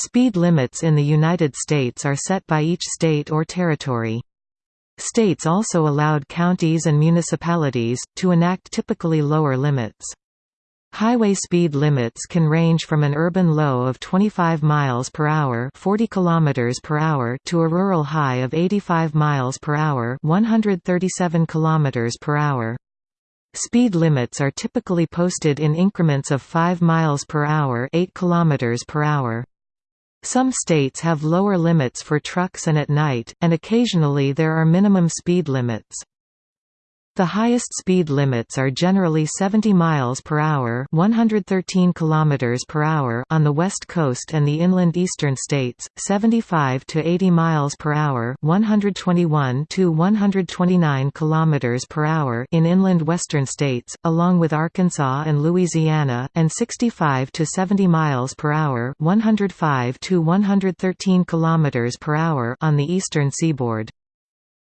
Speed limits in the United States are set by each state or territory. States also allowed counties and municipalities, to enact typically lower limits. Highway speed limits can range from an urban low of 25 miles per hour, 40 kilometers per hour to a rural high of 85 miles per hour, 137 kilometers per hour. Speed limits are typically posted in increments of 5 miles per hour, 8 kilometers per hour. Some states have lower limits for trucks and at night, and occasionally there are minimum speed limits. The highest speed limits are generally 70 miles per hour, 113 kilometers per hour on the west coast and the inland eastern states, 75 to 80 miles per hour, 121 to 129 kilometers per hour in inland western states, along with Arkansas and Louisiana, and 65 to 70 miles per hour, 105 to 113 kilometers per hour on the eastern seaboard.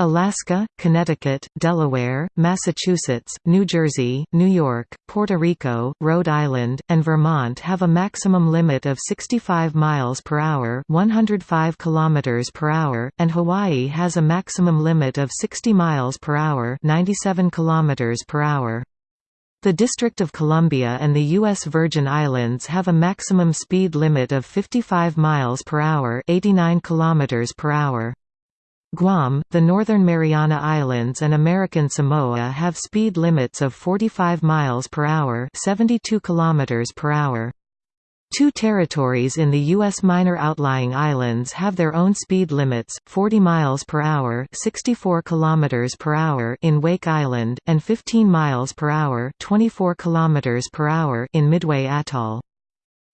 Alaska, Connecticut, Delaware, Massachusetts, New Jersey, New York, Puerto Rico, Rhode Island, and Vermont have a maximum limit of 65 miles per hour, 105 kilometers per hour, and Hawaii has a maximum limit of 60 miles per hour, 97 kilometers per hour. The District of Columbia and the U.S. Virgin Islands have a maximum speed limit of 55 miles per hour, 89 kilometers per hour. Guam, the Northern Mariana Islands and American Samoa have speed limits of 45 miles per hour, 72 kilometers per hour. Two territories in the U.S. minor outlying islands have their own speed limits, 40 miles per hour 64 kilometers per hour in Wake Island, and 15 miles per hour 24 kilometers per hour in Midway Atoll.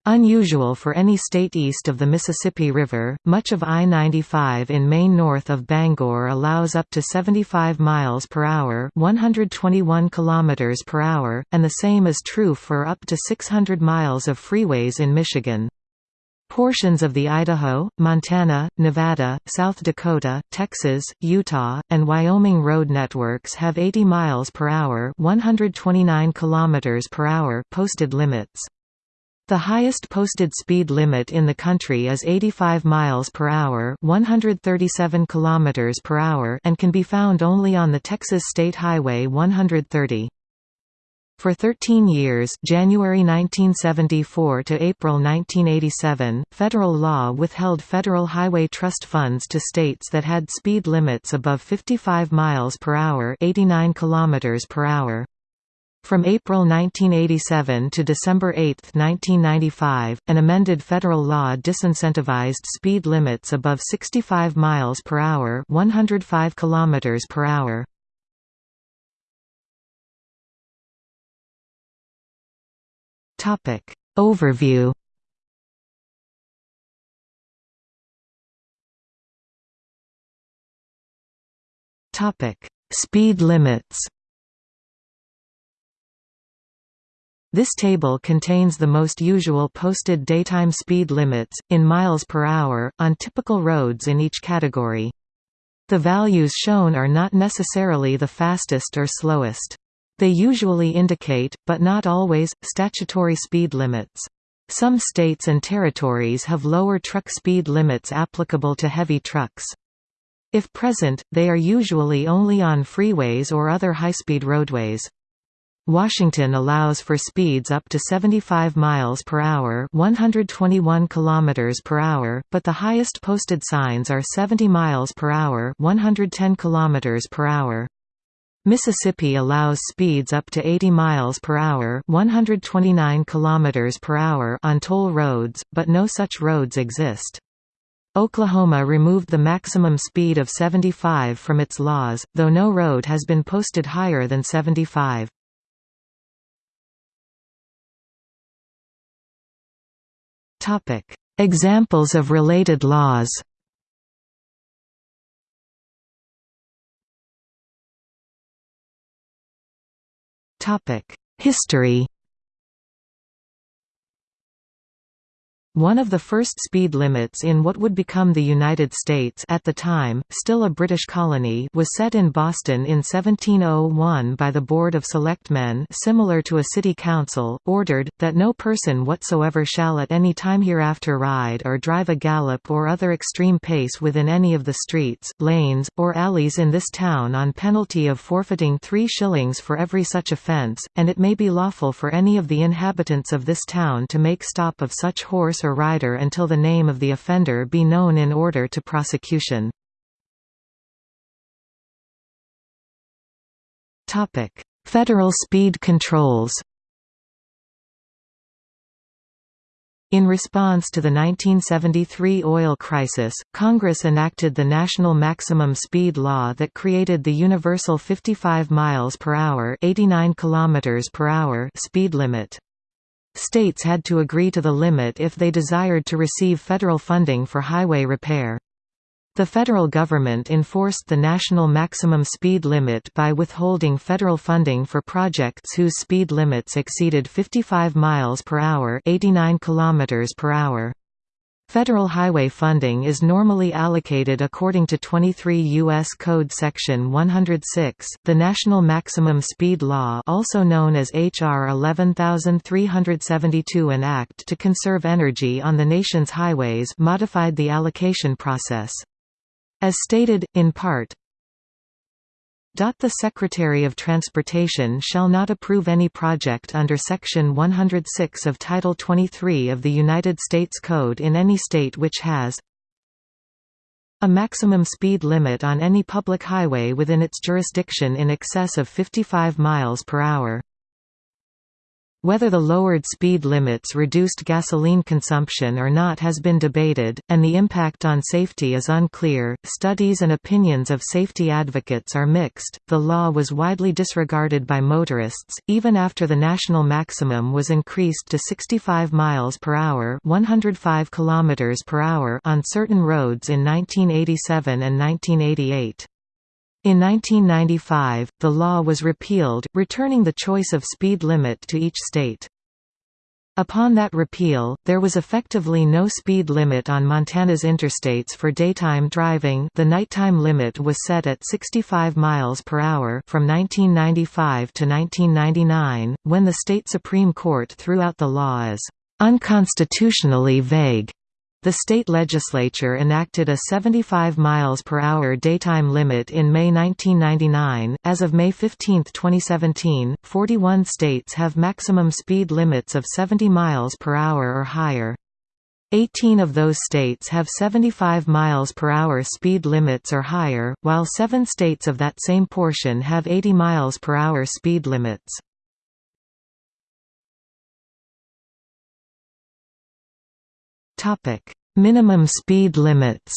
Unusual for any state east of the Mississippi River, much of I-95 in Maine north of Bangor allows up to 75 miles per hour, 121 kilometers per hour, and the same is true for up to 600 miles of freeways in Michigan. Portions of the Idaho, Montana, Nevada, South Dakota, Texas, Utah, and Wyoming road networks have 80 miles per hour, 129 kilometers per hour posted limits. The highest posted speed limit in the country is 85 miles per hour, 137 kilometers per hour, and can be found only on the Texas State Highway 130. For 13 years January 1974 to April 1987, federal law withheld Federal Highway Trust funds to states that had speed limits above 55 miles per hour 89 kilometers per hour. From April 1987 to December 8, 1995, an amended federal law disincentivized speed limits above 65 miles per hour, 105 kilometers per hour. Topic Overview Topic Speed limits This table contains the most usual posted daytime speed limits, in miles per hour, on typical roads in each category. The values shown are not necessarily the fastest or slowest. They usually indicate, but not always, statutory speed limits. Some states and territories have lower truck speed limits applicable to heavy trucks. If present, they are usually only on freeways or other high-speed roadways. Washington allows for speeds up to 75 miles per hour, 121 kilometers per hour, but the highest posted signs are 70 miles per hour, 110 kilometers per hour. Mississippi allows speeds up to 80 miles per hour, 129 kilometers per hour on toll roads, but no such roads exist. Oklahoma removed the maximum speed of 75 from its laws, though no road has been posted higher than 75. Examples of related laws. History. One of the first speed limits in what would become the United States at the time, still a British colony was set in Boston in 1701 by the Board of Selectmen similar to a city council, ordered, that no person whatsoever shall at any time hereafter ride or drive a gallop or other extreme pace within any of the streets, lanes, or alleys in this town on penalty of forfeiting three shillings for every such offence, and it may be lawful for any of the inhabitants of this town to make stop of such horse or rider until the name of the offender be known in order to prosecution. Federal speed controls In response to the 1973 oil crisis, Congress enacted the National Maximum Speed Law that created the universal 55 miles per hour, 89 kilometers per hour speed limit. States had to agree to the limit if they desired to receive federal funding for highway repair. The federal government enforced the national maximum speed limit by withholding federal funding for projects whose speed limits exceeded 55 miles per hour, 89 kilometers per hour. Federal highway funding is normally allocated according to 23 U.S. Code Section 106. The National Maximum Speed Law, also known as H.R. 11372, an act to conserve energy on the nation's highways, modified the allocation process. As stated, in part, the Secretary of Transportation shall not approve any project under Section 106 of Title 23 of the United States Code in any state which has a maximum speed limit on any public highway within its jurisdiction in excess of 55 miles per hour. Whether the lowered speed limits reduced gasoline consumption or not has been debated, and the impact on safety is unclear. Studies and opinions of safety advocates are mixed. The law was widely disregarded by motorists, even after the national maximum was increased to 65 miles per hour (105 kilometers per hour) on certain roads in 1987 and 1988. In 1995, the law was repealed, returning the choice of speed limit to each state. Upon that repeal, there was effectively no speed limit on Montana's interstates for daytime driving the nighttime limit was set at 65 miles per hour from 1995 to 1999, when the state Supreme Court threw out the law as unconstitutionally vague the state legislature enacted a 75 miles per hour daytime limit in May 1999. As of May 15, 2017, 41 states have maximum speed limits of 70 miles per hour or higher. 18 of those states have 75 miles per hour speed limits or higher, while 7 states of that same portion have 80 miles per hour speed limits. Topic: Minimum speed limits.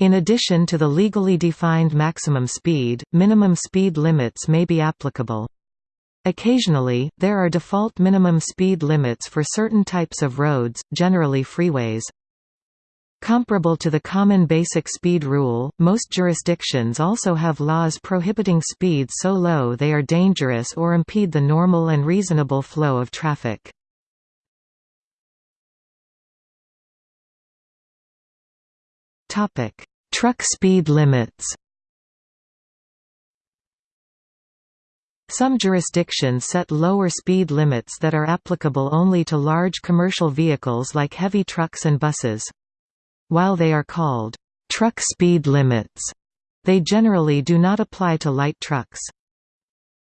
In addition to the legally defined maximum speed, minimum speed limits may be applicable. Occasionally, there are default minimum speed limits for certain types of roads, generally freeways. Comparable to the common basic speed rule, most jurisdictions also have laws prohibiting speeds so low they are dangerous or impede the normal and reasonable flow of traffic. Topic: Truck speed limits. Some jurisdictions set lower speed limits that are applicable only to large commercial vehicles like heavy trucks and buses. While they are called truck speed limits, they generally do not apply to light trucks.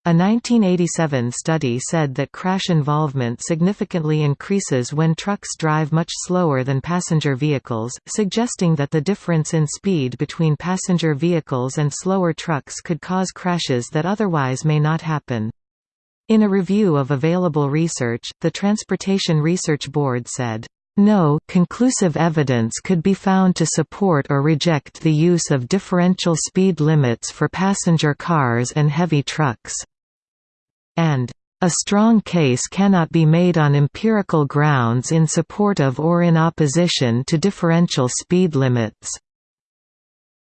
A 1987 study said that crash involvement significantly increases when trucks drive much slower than passenger vehicles, suggesting that the difference in speed between passenger vehicles and slower trucks could cause crashes that otherwise may not happen. In a review of available research, the Transportation Research Board said, no, conclusive evidence could be found to support or reject the use of differential speed limits for passenger cars and heavy trucks and a strong case cannot be made on empirical grounds in support of or in opposition to differential speed limits.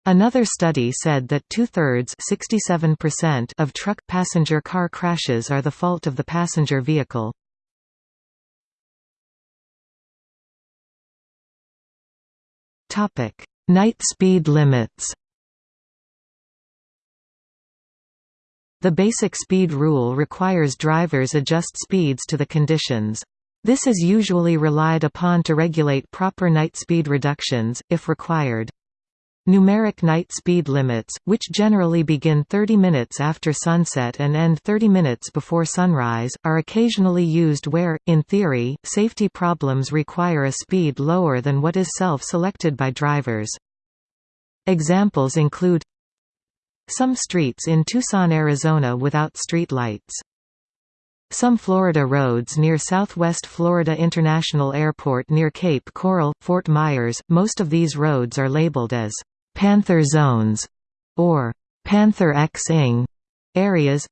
Another study said that two-thirds of truck-passenger car crashes are the fault of the passenger vehicle. Night speed limits The basic speed rule requires drivers adjust speeds to the conditions. This is usually relied upon to regulate proper night speed reductions, if required. Numeric night speed limits, which generally begin 30 minutes after sunset and end 30 minutes before sunrise, are occasionally used where, in theory, safety problems require a speed lower than what is self-selected by drivers. Examples include Some streets in Tucson, Arizona without street lights. Some Florida roads near Southwest Florida International Airport near Cape Coral, Fort Myers, most of these roads are labeled as Panther zones, or Panther X-ing areas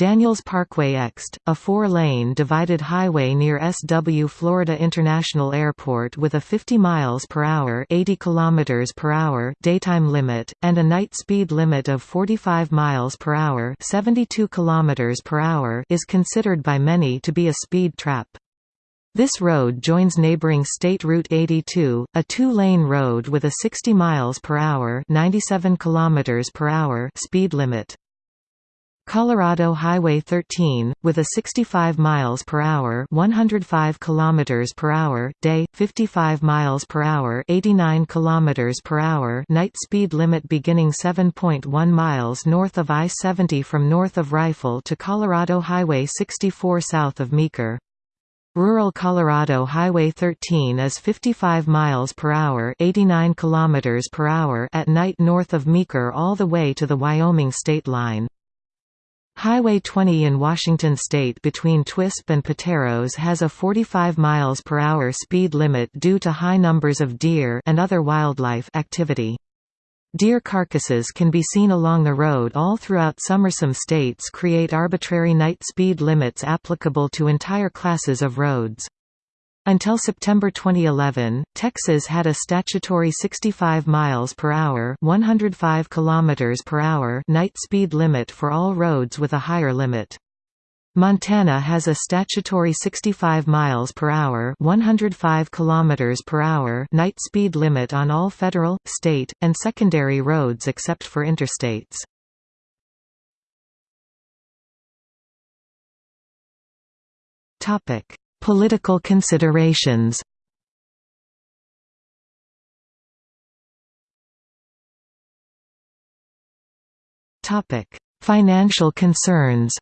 Daniels Parkway Ext, a four-lane divided highway near SW Florida International Airport with a 50 miles per hour, 80 kilometers daytime limit and a night speed limit of 45 miles per hour, 72 kilometers per hour is considered by many to be a speed trap. This road joins neighboring State Route 82, a two-lane road with a 60 miles per hour, 97 kilometers speed limit. Colorado Highway 13 with a 65 miles per hour, 105 kilometers per hour day, 55 miles per hour, 89 kilometers per hour night speed limit beginning 7.1 miles north of I-70 from north of Rifle to Colorado Highway 64 south of Meeker. Rural Colorado Highway 13 is 55 miles per hour, 89 kilometers per hour at night north of Meeker all the way to the Wyoming state line. Highway 20 in Washington state between Twisp and Pateros has a 45 miles per hour speed limit due to high numbers of deer and other wildlife activity. Deer carcasses can be seen along the road all throughout summer. Some states create arbitrary night speed limits applicable to entire classes of roads. Until September 2011, Texas had a statutory 65 miles per hour, 105 kilometers per hour night speed limit for all roads with a higher limit. Montana has a statutory 65 miles per hour, 105 kilometers per hour night speed limit on all federal, state, and secondary roads except for interstates. Topic: Political considerations. Financial concerns.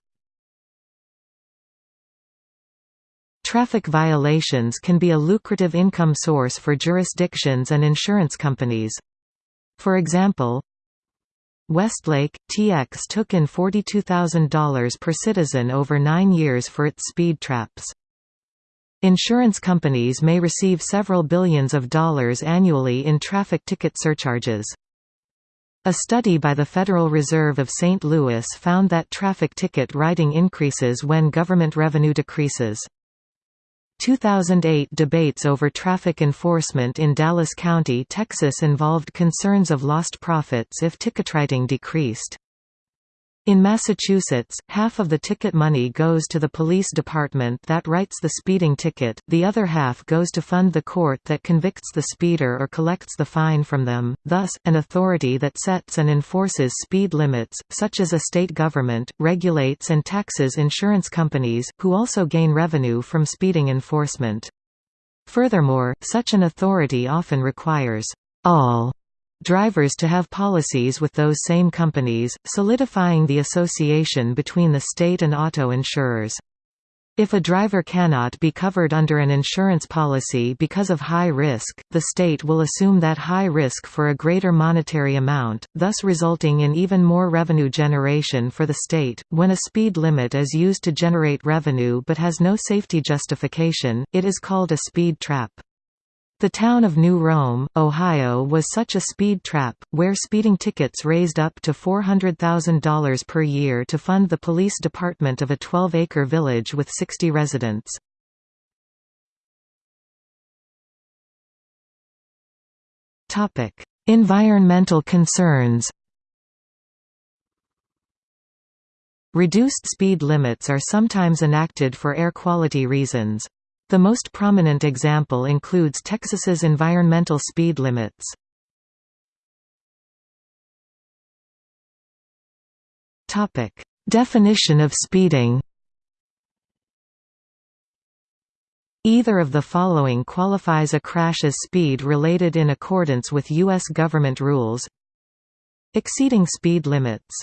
Traffic violations can be a lucrative income source for jurisdictions and insurance companies. For example, Westlake, TX took in $42,000 per citizen over nine years for its speed traps. Insurance companies may receive several billions of dollars annually in traffic ticket surcharges. A study by the Federal Reserve of St. Louis found that traffic ticket writing increases when government revenue decreases. 2008 debates over traffic enforcement in Dallas County, Texas involved concerns of lost profits if ticketwriting decreased. In Massachusetts, half of the ticket money goes to the police department that writes the speeding ticket, the other half goes to fund the court that convicts the speeder or collects the fine from them. Thus, an authority that sets and enforces speed limits, such as a state government, regulates and taxes insurance companies, who also gain revenue from speeding enforcement. Furthermore, such an authority often requires all drivers to have policies with those same companies, solidifying the association between the state and auto insurers. If a driver cannot be covered under an insurance policy because of high risk, the state will assume that high risk for a greater monetary amount, thus resulting in even more revenue generation for the state. When a speed limit is used to generate revenue but has no safety justification, it is called a speed trap. The town of New Rome, Ohio was such a speed trap, where speeding tickets raised up to $400,000 per year to fund the police department of a 12-acre village with 60 residents. environmental concerns Reduced speed limits are sometimes enacted for air quality reasons. The most prominent example includes Texas's environmental speed limits. Topic: Definition of speeding. Either of the following qualifies a crash as speed related in accordance with U.S. government rules Exceeding speed limits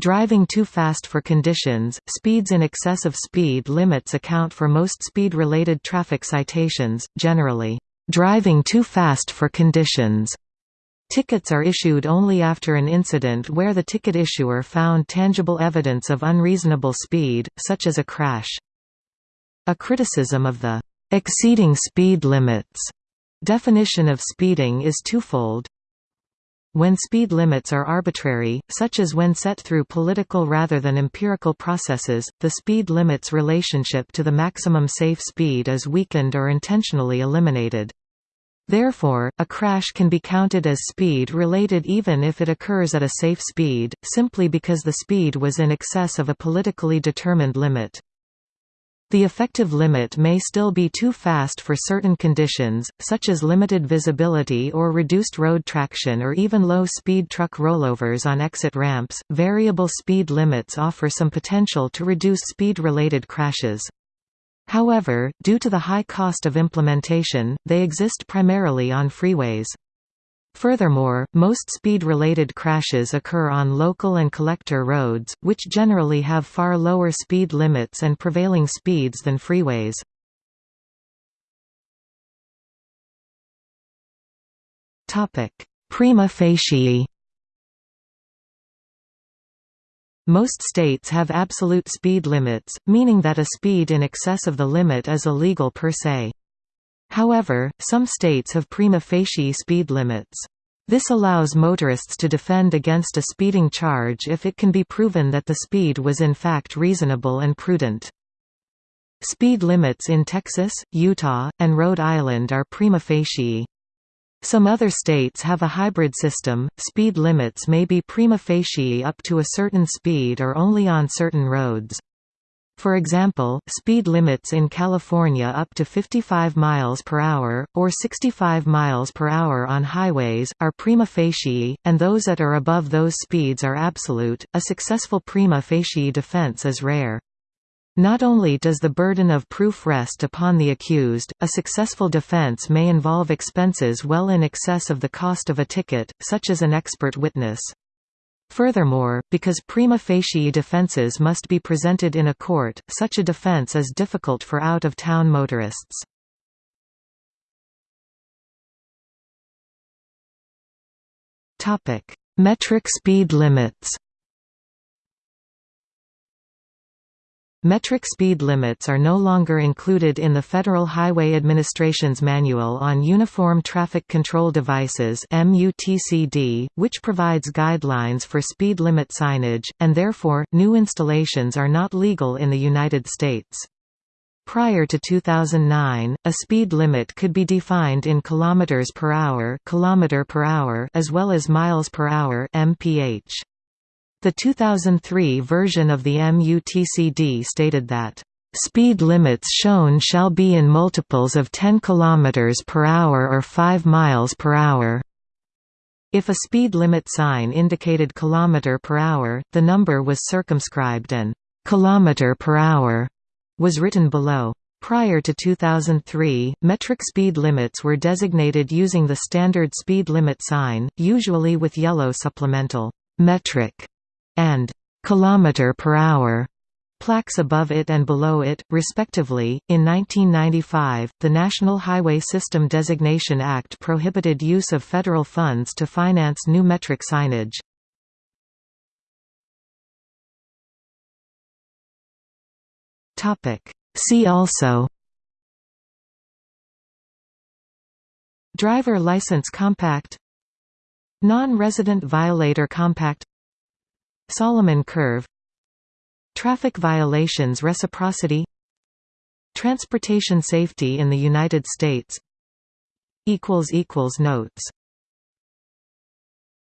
Driving too fast for conditions, speeds in excess of speed limits account for most speed-related traffic citations, generally, "...driving too fast for conditions." Tickets are issued only after an incident where the ticket issuer found tangible evidence of unreasonable speed, such as a crash. A criticism of the exceeding speed limits definition of speeding is twofold. When speed limits are arbitrary, such as when set through political rather than empirical processes, the speed limit's relationship to the maximum safe speed is weakened or intentionally eliminated. Therefore, a crash can be counted as speed-related even if it occurs at a safe speed, simply because the speed was in excess of a politically determined limit. The effective limit may still be too fast for certain conditions, such as limited visibility or reduced road traction or even low-speed truck rollovers on exit ramps. Variable speed limits offer some potential to reduce speed-related crashes. However, due to the high cost of implementation, they exist primarily on freeways. Furthermore, most speed-related crashes occur on local and collector roads, which generally have far lower speed limits and prevailing speeds than freeways. Prima facie Most states have absolute speed limits, meaning that a speed in excess of the limit is illegal per se. However, some states have prima facie speed limits. This allows motorists to defend against a speeding charge if it can be proven that the speed was in fact reasonable and prudent. Speed limits in Texas, Utah, and Rhode Island are prima facie. Some other states have a hybrid system, speed limits may be prima facie up to a certain speed or only on certain roads. For example, speed limits in California up to 55 miles per hour, or 65 miles per hour on highways, are prima facie, and those that are above those speeds are absolute. A successful prima facie defense is rare. Not only does the burden of proof rest upon the accused, a successful defense may involve expenses well in excess of the cost of a ticket, such as an expert witness. Furthermore, because prima facie defenses must be presented in a court, such a defense is difficult for out-of-town motorists. Metric speed limits Metric speed limits are no longer included in the Federal Highway Administration's Manual on Uniform Traffic Control Devices which provides guidelines for speed limit signage, and therefore, new installations are not legal in the United States. Prior to 2009, a speed limit could be defined in kilometers per hour, kilometer per hour as well as miles per hour mph. The 2003 version of the MUTCD stated that Speed limits shown shall be in multiples of 10 km per hour or 5 miles per hour. If a speed limit sign indicated kilometer per hour, the number was circumscribed and kilometer per hour was written below. Prior to 2003, metric speed limits were designated using the standard speed limit sign, usually with yellow supplemental metric and kilometer per hour plaques above it and below it, respectively. In 1995, the National Highway System Designation Act prohibited use of federal funds to finance new metric signage. Topic: See also Driver License Compact Non-resident violator compact Solomon curve Traffic violations reciprocity Transportation safety in the United States Notes